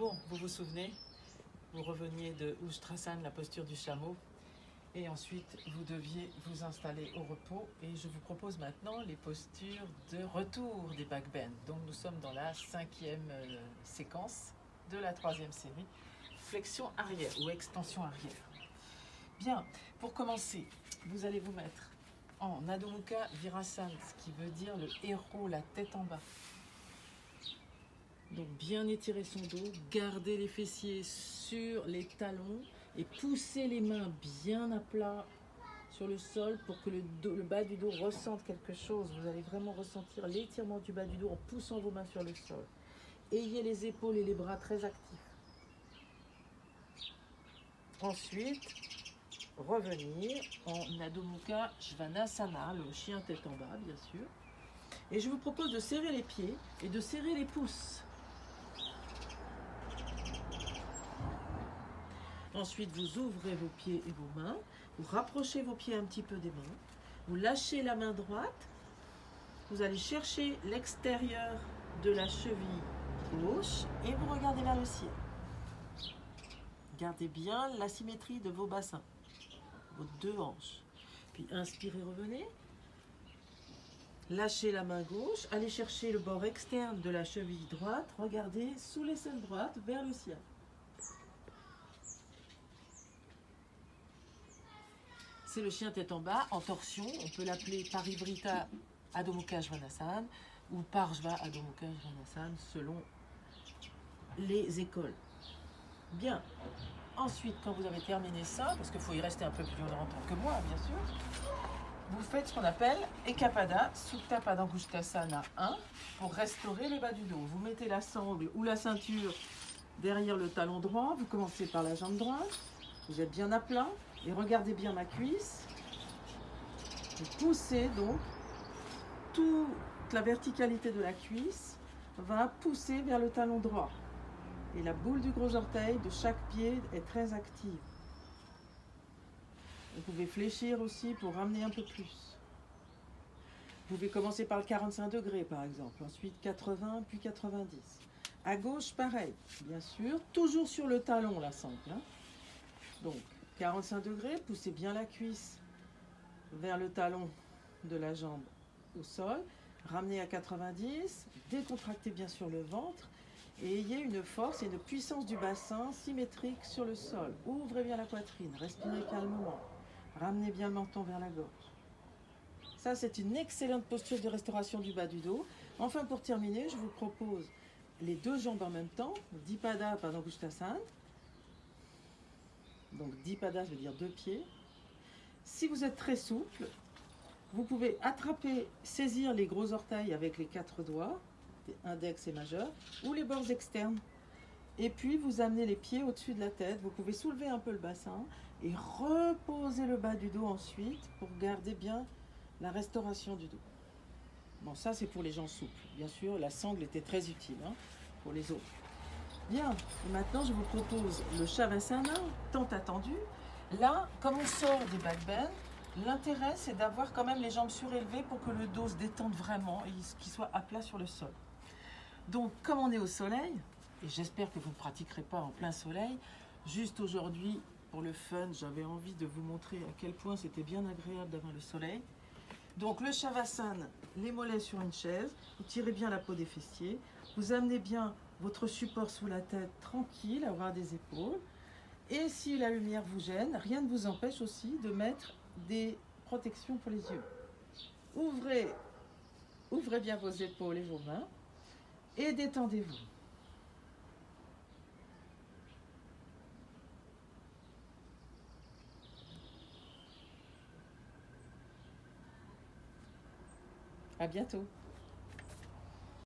Bon, vous vous souvenez, vous reveniez de Ustrasan, la posture du chameau, et ensuite vous deviez vous installer au repos. Et je vous propose maintenant les postures de retour des backbends. Donc nous sommes dans la cinquième euh, séquence de la troisième série, flexion arrière ou extension arrière. Bien, pour commencer, vous allez vous mettre en Adho Mukha Virasana, ce qui veut dire le héros, la tête en bas. Donc bien étirer son dos, garder les fessiers sur les talons et pousser les mains bien à plat sur le sol pour que le, bas du dos ressente quelque chose. Vous allez vraiment ressentir l'étirement du bas du dos en poussant vos mains sur le sol. Ayez les épaules et les bras très actifs. Ensuite, revenir en Adho Mukha Svanasana, le chien tête en bas bien sûr. Et je vous propose de serrer les pieds et de serrer les pouces. Ensuite, vous ouvrez vos pieds et vos mains. Vous rapprochez vos pieds un petit peu des mains. Vous lâchez la main droite. Vous allez chercher l'extérieur de la cheville gauche et vous regardez vers le ciel. Gardez bien la symétrie de vos bassins, vos deux hanches. Puis inspirez, revenez. Lâchez la main gauche, allez chercher le bord externe de la cheville droite, regardez sous l'aisselle droite vers le ciel. C'est le chien tête en bas, en torsion. On peut l'appeler Mukha Svanasana ou Parjva Adho Mukha Svanasana selon les écoles. Bien. Ensuite, quand vous avez terminé ça, parce qu'il faut y rester un peu plus longtemps que moi, bien sûr, vous faites ce qu'on appelle Ekapada Sutta Padangushtasana 1 pour restaurer le bas du dos. Vous mettez la sangle ou la ceinture derrière le talon droit. Vous commencez par la jambe droite. Vous êtes bien à plat. Et regardez bien ma cuisse. Vous poussez donc toute la verticalité de la cuisse va pousser vers le talon droit. Et la boule du gros orteil de chaque pied est très active. Vous pouvez fléchir aussi pour ramener un peu plus. Vous pouvez commencer par le 45 degrés par exemple, ensuite 80 puis 90. À gauche, pareil, bien sûr, toujours sur le talon la sangle. Hein. Donc 45 degrés, poussez bien la cuisse vers le talon de la jambe au sol. Ramenez à 90, décontractez bien sûr le ventre et ayez une force et une puissance du bassin symétrique sur le sol. Ouvrez bien la poitrine, respirez calmement. Ramenez bien le menton vers la gorge. Ça, c'est une excellente posture de restauration du bas du dos. Enfin, pour terminer, je vous propose les deux jambes en même temps, Dipada Padangushtasana, donc 10 padas veut dire deux pieds. Si vous êtes très souple, vous pouvez attraper, saisir les gros orteils avec les quatre doigts, index et majeur, ou les bords externes. Et puis vous amenez les pieds au-dessus de la tête. Vous pouvez soulever un peu le bassin et reposer le bas du dos ensuite pour garder bien la restauration du dos. Bon, ça c'est pour les gens souples. Bien sûr, la sangle était très utile hein, pour les autres. Bien, maintenant je vous propose le Shavasana, tant attendu. Là, comme on sort des backbends, l'intérêt c'est d'avoir quand même les jambes surélevées pour que le dos se détende vraiment et qu'il soit à plat sur le sol. Donc, comme on est au soleil, et j'espère que vous ne pratiquerez pas en plein soleil, juste aujourd'hui, pour le fun, j'avais envie de vous montrer à quel point c'était bien agréable d'avoir le soleil. Donc le Shavasana, les mollets sur une chaise, vous tirez bien la peau des fessiers, vous amenez bien votre support sous la tête tranquille, avoir des épaules. Et si la lumière vous gêne, rien ne vous empêche aussi de mettre des protections pour les yeux. Ouvrez, ouvrez bien vos épaules et vos mains et détendez-vous. À bientôt.